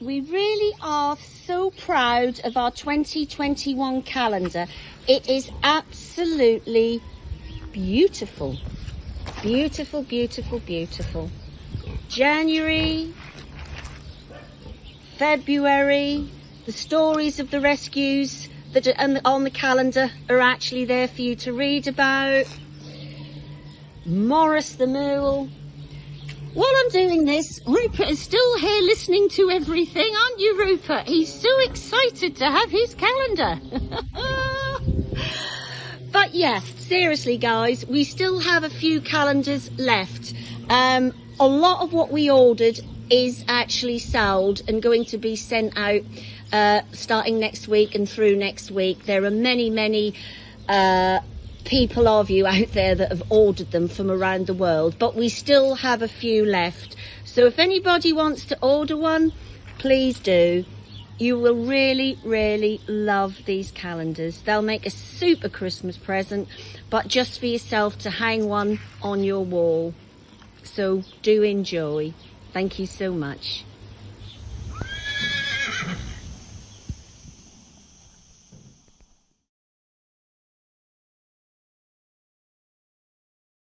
we really are so proud of our 2021 calendar. It is absolutely beautiful. Beautiful, beautiful, beautiful. January, February, the stories of the rescues that are on the calendar are actually there for you to read about. Morris the Mule. While I'm doing this, Rupert is still here listening to everything, aren't you, Rupert? He's so excited to have his calendar. but yeah, seriously, guys, we still have a few calendars left. Um, a lot of what we ordered is actually sold and going to be sent out uh, starting next week and through next week. There are many, many uh, people of you out there that have ordered them from around the world, but we still have a few left. So if anybody wants to order one, please do. You will really, really love these calendars. They'll make a super Christmas present, but just for yourself to hang one on your wall. So do enjoy. Thank you so much.